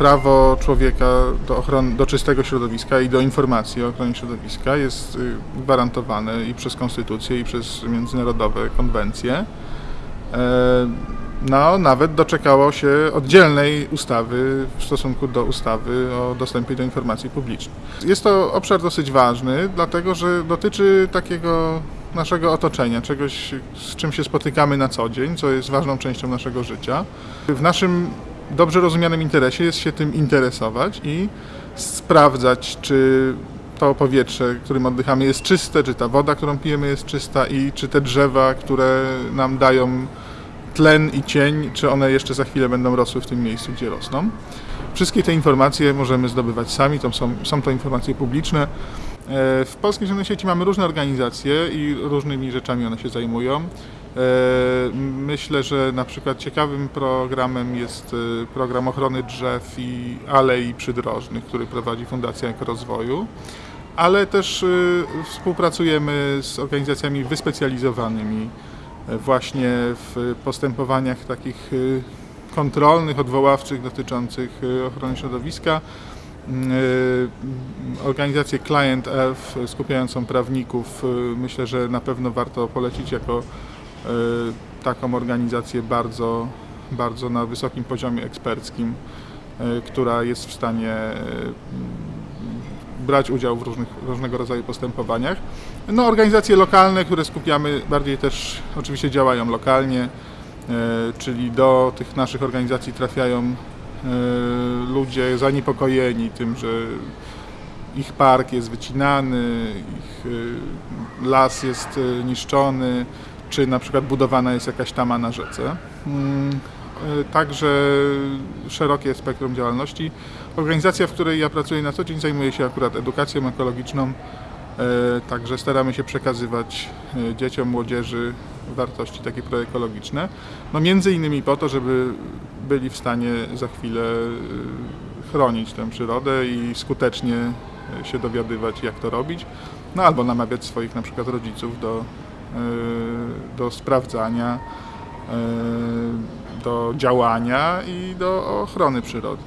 prawo człowieka do, ochrony, do czystego środowiska i do informacji o ochronie środowiska jest y, gwarantowane i przez konstytucję, i przez międzynarodowe konwencje. E, No, nawet doczekało się oddzielnej ustawy w stosunku do ustawy o dostępie do informacji publicznej. Jest to obszar dosyć ważny, dlatego że dotyczy takiego naszego otoczenia, czegoś, z czym się spotykamy na co dzień, co jest ważną częścią naszego życia. W naszym dobrze rozumianym interesie jest się tym interesować i sprawdzać, czy to powietrze, którym oddychamy jest czyste, czy ta woda, którą pijemy jest czysta i czy te drzewa, które nam dają tlen i cień, czy one jeszcze za chwilę będą rosły w tym miejscu, gdzie rosną. Wszystkie te informacje możemy zdobywać sami, to są, są to informacje publiczne. E, W Polskiej Zielonej Sieci mamy różne organizacje i różnymi rzeczami one się zajmują. E, Myślę, że na przykład ciekawym programem jest e, program ochrony drzew i alei przydrożnych, który prowadzi Fundacja Ekorozwoju, ale też e, współpracujemy z organizacjami wyspecjalizowanymi właśnie w postępowaniach takich kontrolnych, odwoławczych dotyczących ochrony środowiska. Organizację Client Elf skupiającą prawników myślę, że na pewno warto polecić jako taką organizację bardzo, bardzo na wysokim poziomie eksperckim, e, która jest w stanie e, brać udział w różnych, różnego rodzaju postępowaniach. No, organizacje lokalne, które skupiamy, bardziej też oczywiście działają lokalnie, e, czyli do tych naszych organizacji trafiają e, ludzie zaniepokojeni tym, że ich park jest wycinany, ich e, las jest e, niszczony, czy na przykład budowana jest jakaś tama na rzece. Mm, e, Także szerokie spektrum działalności. Organizacja, w której ja pracuję na co dzień, zajmuje się akurat edukacją ekologiczną. E, Także staramy się przekazywać e, dzieciom, młodzieży wartości takie proekologiczne. No między innymi po to, żeby byli w stanie za chwilę chronić tę przyrodę i skutecznie się dowiadywać, jak to robić. No albo namawiać swoich na przykład rodziców do, do sprawdzania, e, do działania i do ochrony przyrody.